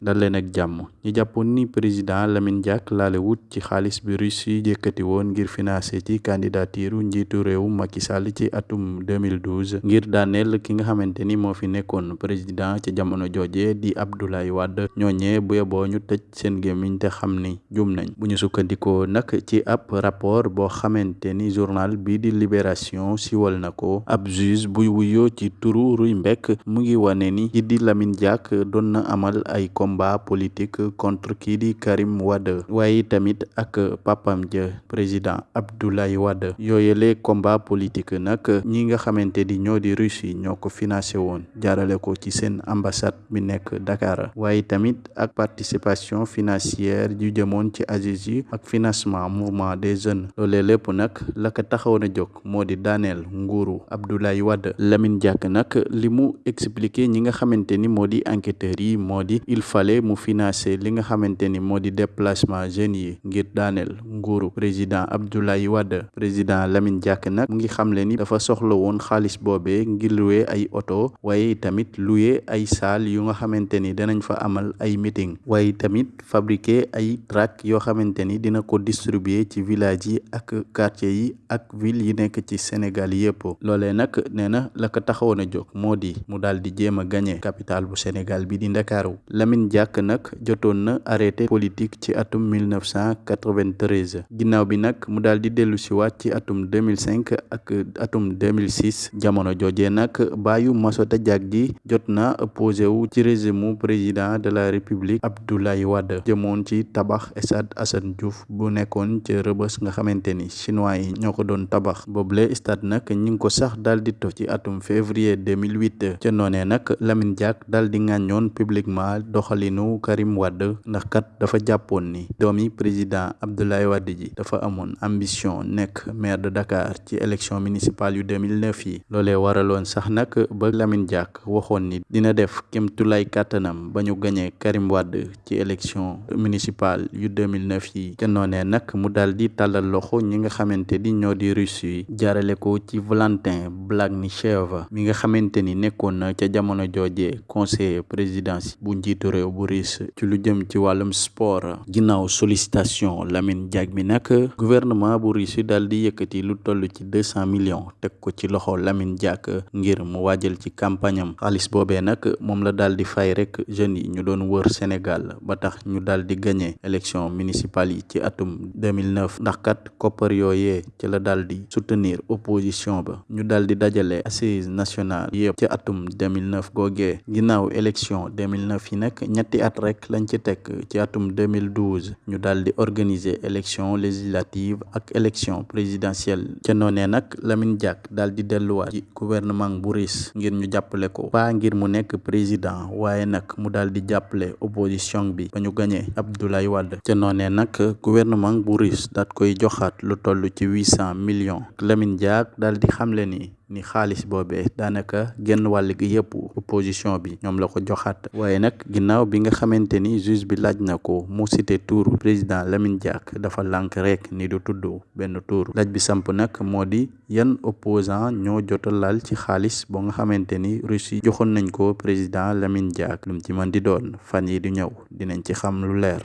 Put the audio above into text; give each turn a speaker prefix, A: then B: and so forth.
A: dal leen ak jàmm ñi jàppoon ni président Lamine Diack laale wut ci xaalis bi Russie yëkkati woon ngir financer ci candidature njiitu réew Macky Sall ci atum 2012 ngir daaneel ki nga xamante ni moo fi nekkoon président ci jamono jooje di Abdoulaye Wade. Ñooñee bu yeboo ñu tëj seen gémmiñ te xam ni jum nañ. Bu ñu sukkandikoo nag ci ab rapport boo xamante ni journal bii di Libération siwal na ko. Ab juge buy wuyoo ci turu Ruy Mbekk mu ngi wane ni ki di Lamine Diack doon na amal ay combat politique contre kii di Karim Wade. Waaye tamit ak papam ja président Abdoulaye Wade. Yooyele combat politique nag ñi nga xamante di ñoo di Russie ñoo ko financé woon jaarale ko ci seen ambassade bi nekk Dakar. Waaye tamit ak participation financière yu jëmoon ci yi ak financement mouvement des jeunes. Loolee lépp nag la ko taxawoon a jóg moo di daaneel nguuru Abdoulaye Wade. Lamine Diack nag li mu expliqué ñi nga xamante ni moo di enquêteurs yi moo di il fallait mu financer li nga xamante ni moo di déplacement jeunes yi ngir daaneel nguuru président Abdoulaye Wade président Lamine Diack nag mu ngi xamle ni dafa soxla woon xaalis boobee ngir louer ay oto waaye tamit louer ay salle yu nga xamante ni danañ fa amal ay meeting. Waaye tamit fabriquer ay tract yoo xamante ni dina ko distribuer ci village yi ak quartier yi ak ville yi nekk ci Sénégal yëpp loolee nag nee na la ko taxawoon a jóg moo di mu daal di jéem a gagné capitale bu Sénégal bi di Ndakaaru. Lamine Diack nag jotoon na arrêté politique ci atum 1993 ginnaaw bi nag mu daal di dellu si waat ci atum 2005 ak atum 2006 jamono jooje nag baayu Massota Diack ji jot na opposé wu ci régime président de la République Abdoulaye Wade. Jëmoon ci tabax stade Assane Diouf bu nekkoon ca Rebeuss nga xamante ni chinois yi ñoo ko doon tabax. Boobule stade nag ñi ngi ko sax daal di to ci atum février 2008 ca noonee nag Lamine Diack daal di ŋàññoon publiquement doxalinu Karim Wade ndax kat dafa jàppoon ni président Abdoulaye Wade ji dafa amoon ambition nekk maire de Dakar ci élection municipale yu 2009 yi. Loolee waraloon sax nag ba Lamine Diack waxoon ni dina def Karim Wade ci élection municipale yu 2009 yi. Ca noonee nag mu daal di tàllal loxo ñi nga ñoo di Russie yi jaarale ko ci Valentin Blagnichev mi nga xamante ni nekkoon ca jamono conseiller présidence bu réew bu Russie ci lu jëm ci wàllum sport. Ginnaaw sollicitation Lamine Diack mi nag gouvernement bu Russie daal di yëkkati lu toll ci deux cent millions teg ko ci loxo Lamine Diack ngir mu waajal ci campagne am. Xaalis boobee nag moom la daal di fay rek jeunes yi ñu doon wër Sénégal ba tax ñu daal di élection municipale yi ci atum 2009 ndax kat koppar yooyee ci la daal di soutenir opposition ba. Ñu daal di dajale assise nationale yëpp ci atum 2009 googee. Ginnaaw élection 2009 yi nag ñetti at rek lañ ci teg ci atum 2012 ñu daal di organiser élection législative ak élection présidentielle. Lamine Diack gouvernement bu Russie ngir ñu jàppale ko. Ngir mu nekk président waaye nag mu daal di jàppale opposition bi ba Abdoulaye Wade. Gouvernement bu Russie daat koy lu ci millions. Lamine ni xaalis boobee daanaka genn wàll gi yëpp opposition bi ñoom la ko joxaat. Waaye nag ginnaaw bi nga xamante ni juge bi laaj na ko mu cité tuuru président Lamine Diack dafa lànk rek ni du tudd benn tuur laaj bi samp nag moo di yan opposant ñoo jota laal ci xaalis boo nga xamante ni Russie joxoon nañ ko président Lamine Diack. Lu mu ci mën di doon fan yi di ñëw dinañ ci xam lu leer